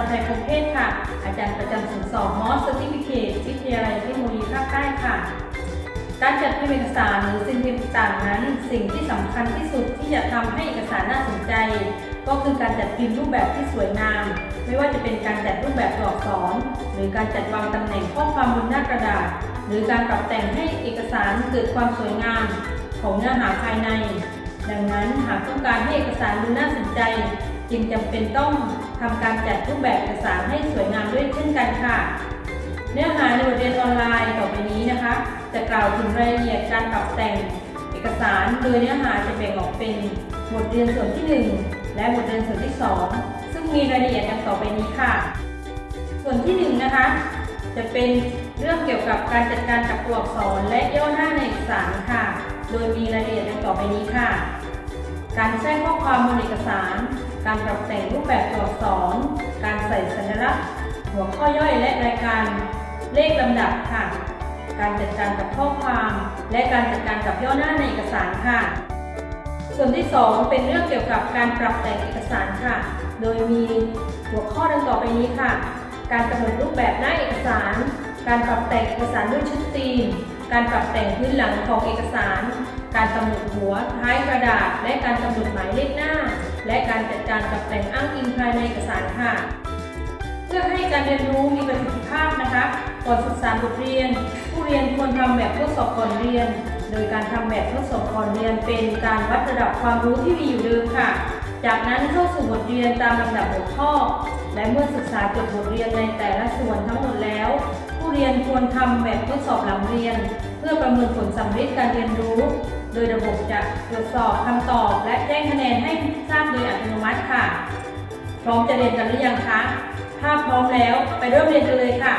จไทยประงเทพค่ะ อาจารย์ประจำศูนย์สอบมอสติฟิเคตวิทยาลัยเทคโนโลยีภาคใต้ค่ะ การจัดพิมพ์เอกสารหรือสิ่งพิมพ์ต่างนั้น สิ่งที่สำคัญที่สุดที่จะทำให้เอกสารน่าสนใจ ก็คือการจัดพิมพ์รูปแบบที่สวยงาม ไม่ว่าจะเป็นการจัดรูปแบบตัวอักษร หรือการจัดวางตำแหน่งข้อความบนหน้ากระดาษ หรือการปรับแต่งให้เอกสารเกิดความสวยงาม ของเนื้อหาภายใน ดังนั้นหากต้องการให้เอกสารดูน่าสนใจ จึงจำเป็นต้องทำการจัดรูปแบบเอกสารให้สวยงามด้วยเช่นกันค่ะ เนื้อหาในบทเรียนออนไลน์ต่อไปนี้นะคะ จะกล่าวถึงรายละเอียดการปรับแต่งเอกสารโดยเนื้อหาจะแบ่งออกเป็นบทเรียนส่วนที่ 1 และบทเรียนส่วนที่ 2 ซึ่งมีรายละเอียดดังต่อไปนี้ค่ะ ส่วนที่1นะคะจะเป็นเรื่องเกี่ยวกับการจัดการกับตัวอักษรและย่อหน้าในเอกสารค่ะ โดยมีรายละเอียดดังต่อไปนี้ค่ะ การแทรกข้อความบนเอกสาร การปรับแต่งรูปแบบตัวอักษร การใส่สัญลักษณ์ หัวข้อย่อยและรายการ เลขลำดับค่ะ การจัดการกับข้อความ และการจัดการกับย่อหน้าในเอกสารค่ะ ส่วนที่ 2 เป็นเรื่องเกี่ยวกับการปรับแต่งเอกสารค่ะ โดยมีหัวข้อดังต่อไปนี้ค่ะ การกำหนดรูปแบบหน้าเอกสาร การปรับแต่งเอกสารด้วยชุดธีม การปรับแต่งพื้นหลังของเอกสาร การกำหนดหัวท้ายกระดาษ และการกำหนดหมายเลขหน้า และการจัดการกับแต่งอ้างอิงภายในเอกสารค่ะ เพื่อให้การเรียนรู้มีประสิทธิภาพนะคะก่อนศึกษาบทเรียน ผู้เรียนควรทำแบบทดสอบก่อนเรียน โดยการทำแบบทดสอบก่อนเรียน เป็นการวัดระดับความรู้ที่มีอยู่เดิมค่ะ จากนั้นเข้าสู่บทเรียนตามลำดับหัวข้อ และเมื่อศึกษาจบบทเรียนในแต่ละส่วนทั้งหมดแล้ว ผู้เรียนควรทำแบบทดสอบหลังเรียน เพื่อประเมินผลสำเร็จการเรียนรู้ ดยระบบจะตรวจสอบคำตอบ และแจ้งคะแนนให้ทราบโดยอัตโนมัติค่ะ พร้อมจะเรียนกันหรือยังคะ ถ้าพร้อมแล้วไปเริ่มเรียนกันเลยค่ะ